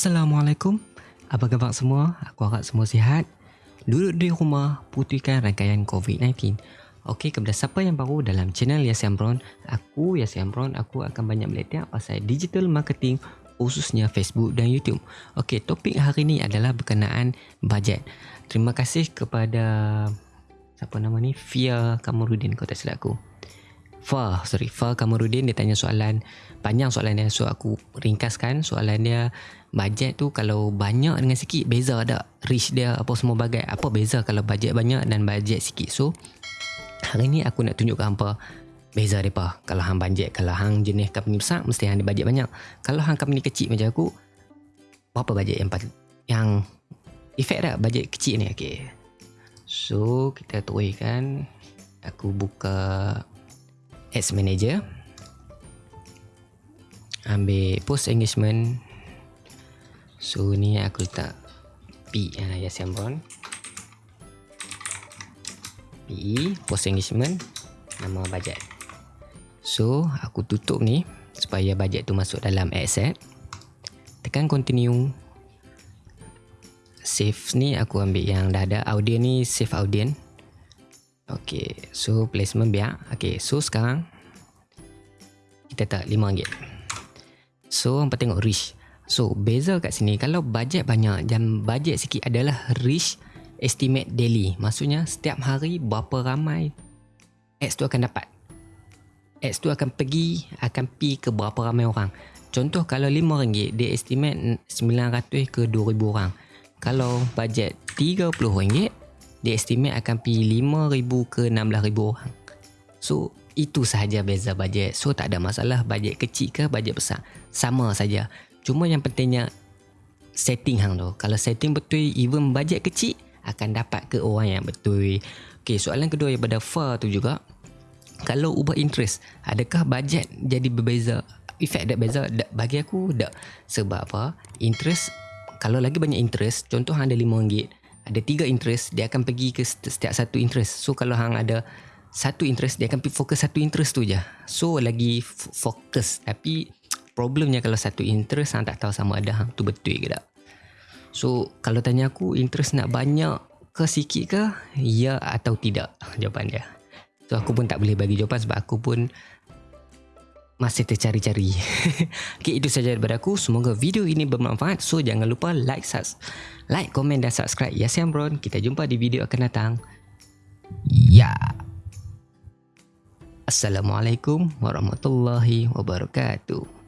Assalamualaikum. Apa khabar semua? Aku harap semua sihat. Duduk di rumah, putihkan rangkaian COVID-19. Okey, kepada siapa yang baru dalam channel Yas Ambron, aku Yas Ambron, aku akan banyak meletak pasal digital marketing khususnya Facebook dan YouTube. Okey, topik hari ini adalah berkenaan bajet. Terima kasih kepada siapa nama ni? Fia Kamarudin kau tak silap aku. Fa, sorry, Fa Kamarudin dia tanya soalan panjang soalan dia. So aku ringkaskan soalan dia. Bajet tu kalau banyak dengan sikit beza tak? Reach dia apa semua bagai apa beza kalau bajet banyak dan bajet sikit? So hari ni aku nak tunjukkan apa beza depa kalau hang bajet kalau hang jenis company besar mesti hang bajet banyak. Kalau hang company kecil macam aku berapa bajet yang yang efek tak bajet kecil ni? Okey so kita tuikan aku buka ads manager. Ambil post engagement. So ni aku letak P yang ayah siambon P Post engagement. Nama bajet. So aku tutup ni Supaya bajet tu masuk dalam asset. Tekan continue. Save ni aku ambil yang dah ada. Audio ni save audience Okay So placement biar Okay so sekarang Kita tak RM5 So hampa tengok reach So beza kat sini kalau bajet banyak dan bajet sikit adalah reach estimate daily. Maksudnya setiap hari berapa ramai ads tu akan dapat. Ads tu akan pergi akan pi ke berapa ramai orang. Contoh kalau RM5 dia estimate 900 ke 2000 orang. Kalau bajet RM30 dia estimate akan pi 5000 ke 16000 orang. So itu sahaja beza bajet. So tak ada masalah bajet kecil ke bajet besar. Sama saja. Cuma yang pentingnya setting hang tu. Kalau setting betul even bajet kecil akan dapat ke orang yang betul. Okey, soalan kedua daripada Fa tu juga. Kalau ubah interest, adakah bajet jadi berbeza? Efek tak beza? Tak, bagi aku tak. Sebab apa? Interest, kalau lagi banyak interest, contoh hang ada RM5, ada tiga interest, dia akan pergi ke setiap satu interest. So kalau hang ada satu interest, dia akan fokus satu interest tu je. So lagi fokus. Tapi problemnya kalau satu interest hang tak tahu sama ada hang tu betul ke tak so kalau tanya aku interest nak banyak ke sikit ke ya atau tidak jawapan dia so aku pun tak boleh bagi jawapan sebab aku pun masih tercari-cari. Okay, itu saja daripada aku. Semoga video ini bermanfaat. So jangan lupa like subs like komen dan subscribe. Ya siang bro kita jumpa di video akan datang. Ya. Assalamualaikum warahmatullahi wabarakatuh